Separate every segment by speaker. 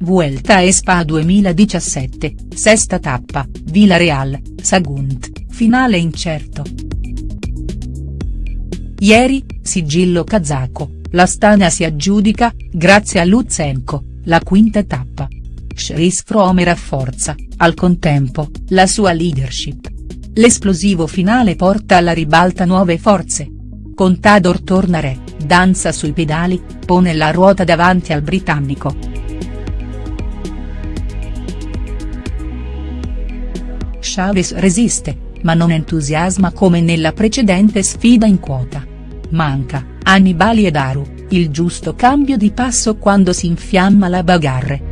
Speaker 1: Vuelta a Spa 2017, sesta tappa, Villarreal, Sagunt, finale incerto. Ieri, sigillo kazako, l'Astana si aggiudica, grazie a Lutsenko, la quinta tappa. Chris Froome rafforza, al contempo, la sua leadership. L'esplosivo finale porta alla ribalta nuove forze. Contador torna re, danza sui pedali, pone la ruota davanti al britannico. Chavez resiste, ma non entusiasma come nella precedente sfida in quota. Manca, Annibali e Daru, il giusto cambio di passo quando si infiamma la bagarre.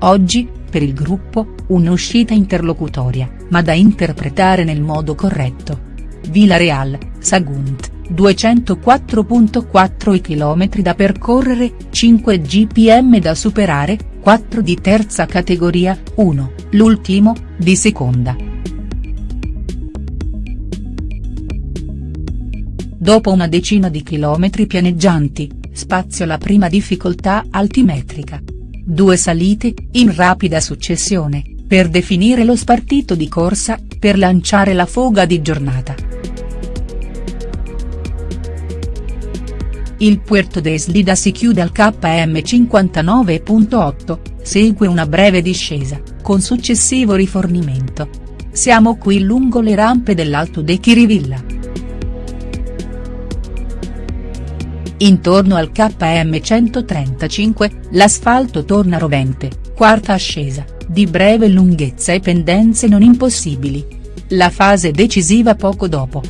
Speaker 1: Oggi, per il gruppo, un'uscita interlocutoria, ma da interpretare nel modo corretto. Villarreal, Sagunt, 204.4 km da percorrere, 5 gpm da superare, 4 di terza categoria, 1, l'ultimo, di seconda. Dopo una decina di chilometri pianeggianti, spazio la prima difficoltà altimetrica. Due salite, in rapida successione, per definire lo spartito di corsa, per lanciare la foga di giornata. Il Puerto de Slida si chiude al KM 59.8, segue una breve discesa, con successivo rifornimento. Siamo qui lungo le rampe dell'Alto de Chirivilla. Intorno al KM 135, l'asfalto torna rovente, quarta ascesa, di breve lunghezza e pendenze non impossibili. La fase decisiva poco dopo.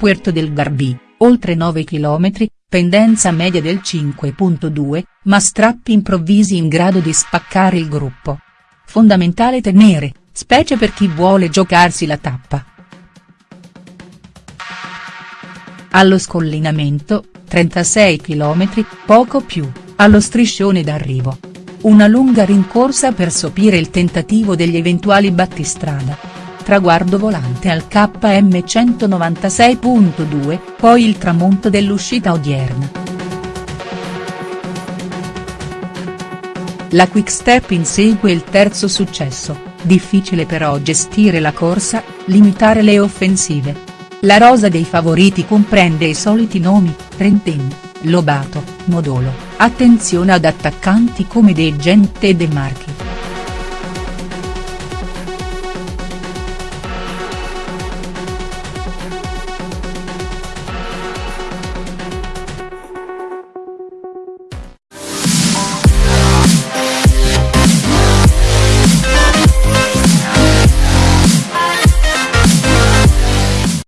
Speaker 1: Puerto del Garbì, oltre 9 km, pendenza media del 5.2, ma strappi improvvisi in grado di spaccare il gruppo. Fondamentale tenere, specie per chi vuole giocarsi la tappa. Allo scollinamento, 36 km, poco più, allo striscione d'arrivo. Una lunga rincorsa per sopire il tentativo degli eventuali battistrada traguardo volante al KM 196.2, poi il tramonto dell'uscita odierna. La Quickstep insegue il terzo successo, difficile però gestire la corsa, limitare le offensive. La rosa dei favoriti comprende i soliti nomi, Trentin, Lobato, Modolo, attenzione ad attaccanti come De Gente e De Marchi.